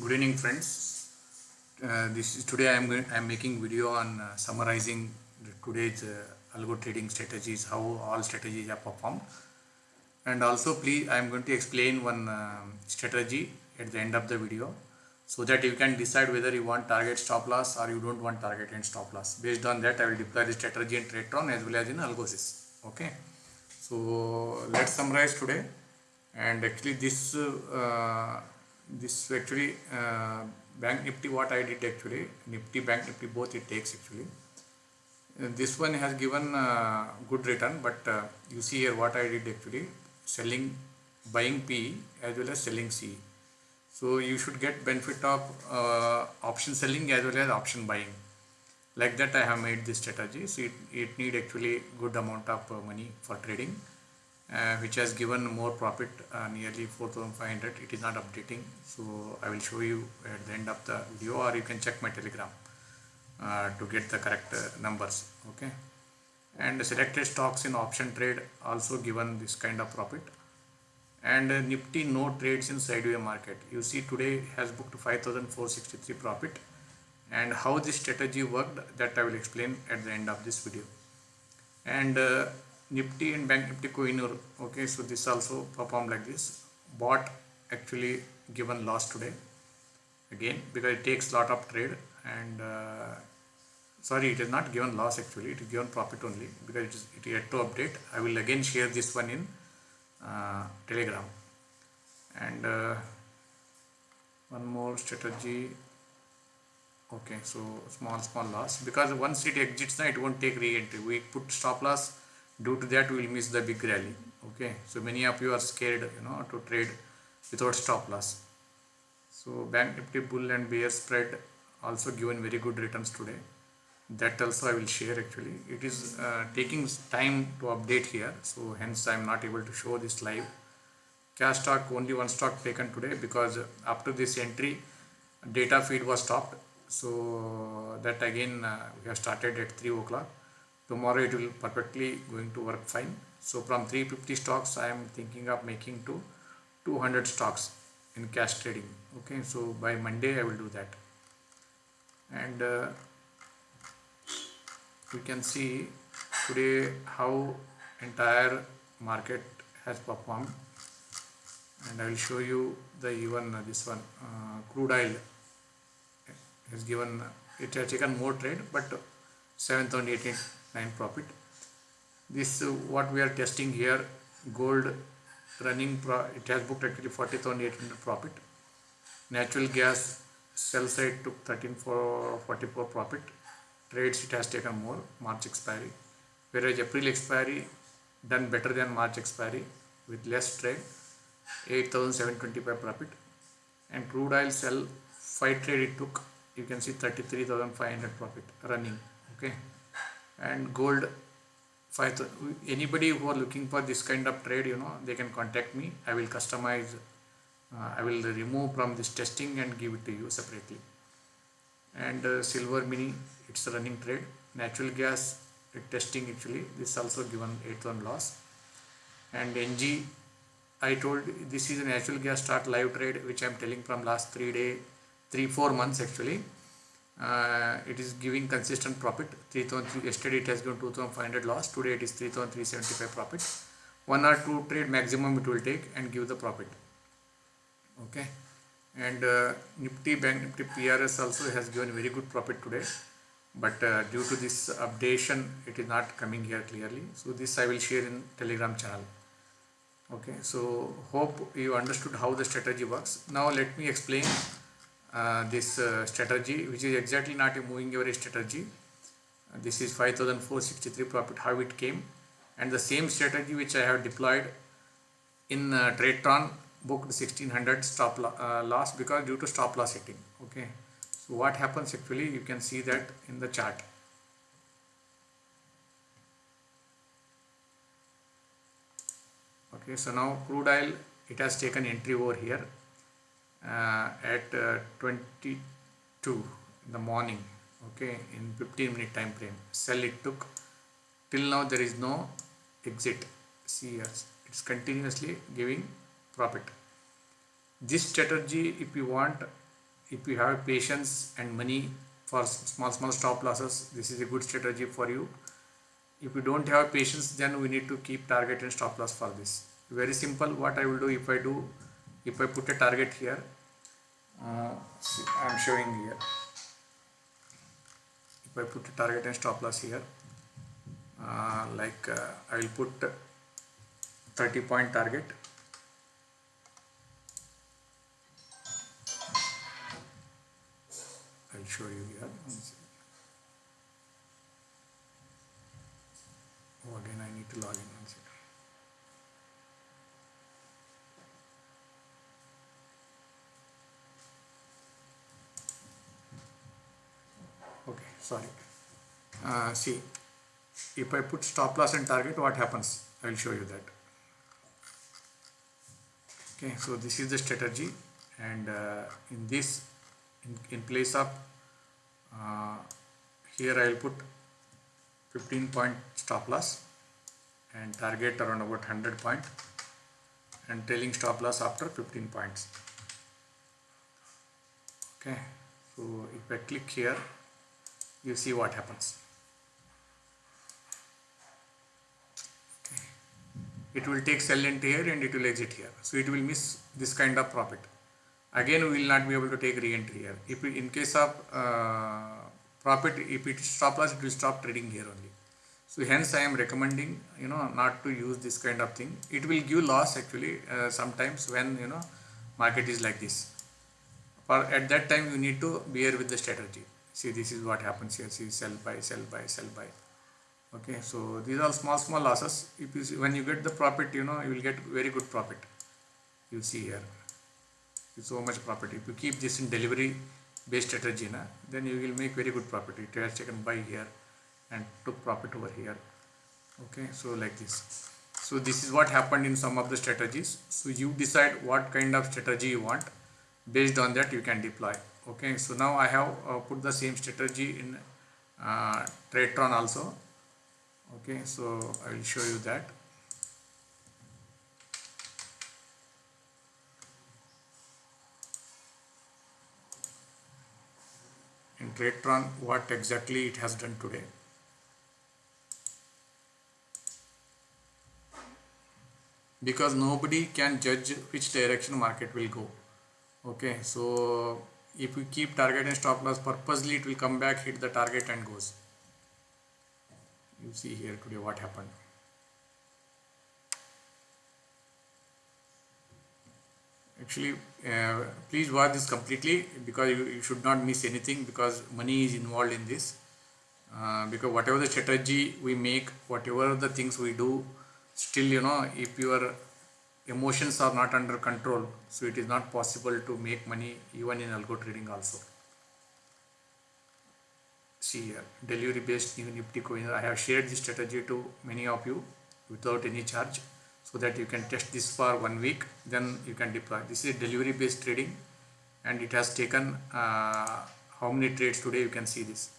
Good evening, friends. Uh, this is today I am I am making video on uh, summarizing today's uh, algo trading strategies, how all strategies are performed, and also please I am going to explain one um strategy at the end of the video, so that you can decide whether you want target stop loss or you don't want target and stop loss. Based on that, I will deploy the strategy in TradeTron as well as in Algosys. Okay. So let's summarize today, and actually this. This actually uh, bank nifty what i did actually nifty bank nifty both it takes actually. Uh, this one has given uh, good return but uh, you see here what i did actually selling buying p as well as selling c. So you should get benefit of uh, option selling as well as option buying. Like that i have made this strategy. So it, it need actually good amount of uh, money for trading uh, which has given more profit uh, nearly 4500 it is not updating. So i will show you at the end of the video or you can check my telegram uh, to get the correct uh, numbers okay? And selected stocks in option trade also given this kind of profit. And uh, nifty no trades in sideway market. You see today has booked 5463 profit. And how this strategy worked that i will explain at the end of this video. And uh, Nifty and Bank Nifty Kohinoor. Okay, so this also performed like this. Bought actually given loss today again because it takes lot of trade and uh, sorry it is not given loss actually it is given profit only because it is it yet to update. I will again share this one in uh, Telegram and uh, one more strategy okay so small small loss because once it exits now it won't take re-entry we put stop loss due to that we will miss the big rally. Okay? So many of you are scared you know to trade without stop loss. So bank nifty bull and bear spread also given very good returns today. That also i will share actually. It is uh, taking time to update here so hence i am not able to show this live. Cash stock only one stock taken today because after this entry data feed was stopped. So that again uh, we have started at 3 o'clock tomorrow it will perfectly going to work fine. So from 350 stocks i am thinking of making to 200 stocks in cash trading. Okay so by monday i will do that. And uh, we can see today how entire market has performed. And i will show you the even uh, this one uh, crude oil has given it has taken more trade but 7,089 profit. This uh, what we are testing here gold running it has booked actually 40,800 profit. Natural gas sell side took 13,444 profit. Trades it has taken more march expiry. Whereas april expiry done better than march expiry with less trade 8725 profit. And crude oil sell 5 trade it took you can see 33500 profit running okay and gold five anybody who are looking for this kind of trade you know they can contact me. I will customize uh, i will remove from this testing and give it to you separately. And uh, silver mini it's a running trade. Natural gas testing actually this also given 8 on loss. And ng i told this is a natural gas start live trade which i am telling from last 3 day 3 4 months actually uh, it is giving consistent profit. 3003 yesterday it has given 2500 loss. Today it is 3375 profit. One or two trade maximum it will take and give the profit. Okay? And uh, nifty bank nifty prs also has given very good profit today. But uh, due to this updation it is not coming here clearly. So this i will share in telegram channel. Okay? So hope you understood how the strategy works. Now let me explain this uh, strategy which is exactly not a moving average strategy. Uh, this is 5463 profit how it came. And the same strategy which I have deployed in uh, TradeTron booked 1600 stop lo uh, loss because due to stop loss hitting okay? So what happens actually you can see that in the chart. Okay so now crude oil it has taken entry over here. uh, at uh, 22 in the morning okay in 15 minute time frame. Sell it took. Till now there is no exit. See here it's continuously giving profit. This strategy if you want if you have patience and money for small small stop losses this is a good strategy for you. If you don't have patience then we need to keep target and stop loss for this. Very simple what I will do if I do if I put a target here uh, see, I am showing here. If I put a target and stop loss here uh, like uh, I will put 30 point target. I'll show you here. Oh again I need to log in. One second okay sorry. Uh, see if I put stop loss and target what happens? I will show you that. Okay so this is the strategy and uh, in this in, in place of uh, here I will put 15 point stop loss and target around about 100 point and trailing stop loss after 15 points. Okay so if I click here you see what happens. It will take sell entry here and it will exit here. So it will miss this kind of profit. Again we will not be able to take re-entry here. If in case of uh, profit if it stop loss it will stop trading here only. So hence i am recommending you know not to use this kind of thing. It will give loss actually uh, sometimes when you know market is like this. For at that time you need to bear with the strategy see this is what happens here. See sell buy sell buy sell buy. Okay so these are small small losses. If you see, when you get the profit you know you will get very good profit. You see here. So much profit. If you keep this in delivery based strategy na, then you will make very good profit. It has taken buy here and took profit over here. Okay so like this. So this is what happened in some of the strategies. So you decide what kind of strategy you want. Based on that you can deploy okay so now I have uh, put the same strategy in uh, Tradetron also. Okay so I will show you that. In Tradetron what exactly it has done today. Because nobody can judge which direction market will go. Okay so if we keep target and stop loss purposely it will come back hit the target and goes. You see here today what happened. Actually uh, please watch this completely because you, you, should not miss anything because money is involved in this. Uh, because whatever the strategy we make whatever the things we do still you know if your emotions are not under control so it is not possible to make money even in algo trading also. See here delivery based new nifty coin i have shared this strategy to many of you without any charge so that you can test this for one week then you can deploy. This is delivery based trading and it has taken uh, how many trades today you can see this.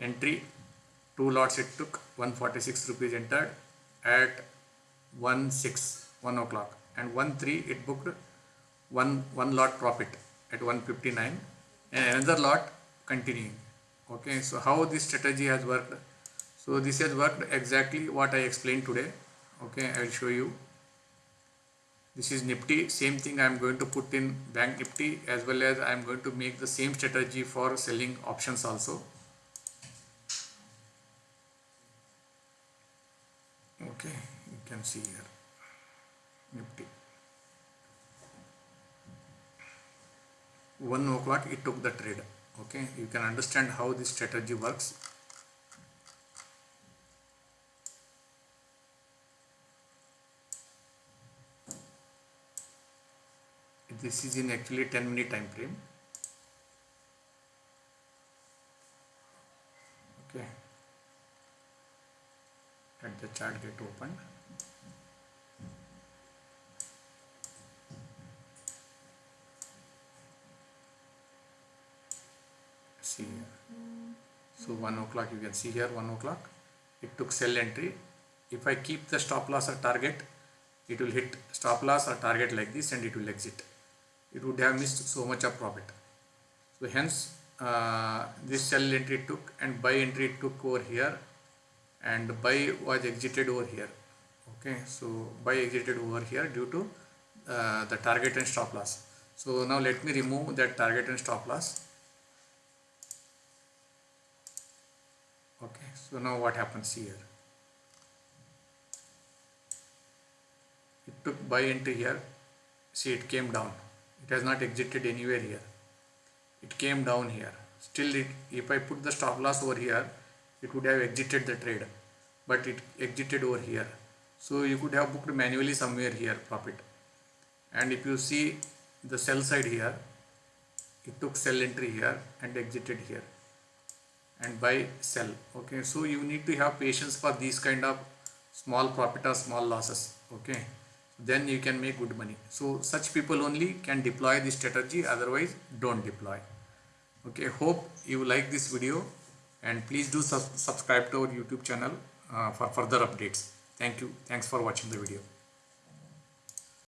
Entry two lots it took 146 rupees entered at 1 6 1 o'clock. And 1 3 it booked one one lot profit at 159 and another lot continuing. Okay so how this strategy has worked? So this has worked exactly what I explained today. Okay I will show you. This is nifty. Same thing I am going to put in bank nifty as well as I am going to make the same strategy for selling options also. Okay you can see here nifty. 1 o'clock it took the trade. Okay you can understand how this strategy works. This is in actually 10 minute time frame. Okay. Let the chart get opened see here so 1 o'clock you can see here 1 o'clock. It took sell entry. If I keep the stop loss or target it will hit stop loss or target like this and it will exit. It would have missed so much of profit. So hence uh, this sell entry took and buy entry took over here and buy was exited over here. Okay? So buy exited over here due to uh, the target and stop loss. So now let me remove that target and stop loss okay so now what happens here. It took buy entry here see it came down. It has not exited anywhere here. It came down here. Still it if I put the stop loss over here it would have exited the trade but it exited over here. So you could have booked manually somewhere here profit. And if you see the sell side here it took sell entry here and exited here and buy sell. Okay so you need to have patience for these kind of small profit or small losses. Okay then you can make good money. So such people only can deploy this strategy otherwise don't deploy. Okay hope you like this video and please do sub subscribe to our youtube channel uh, for further updates. Thank you. Thanks for watching the video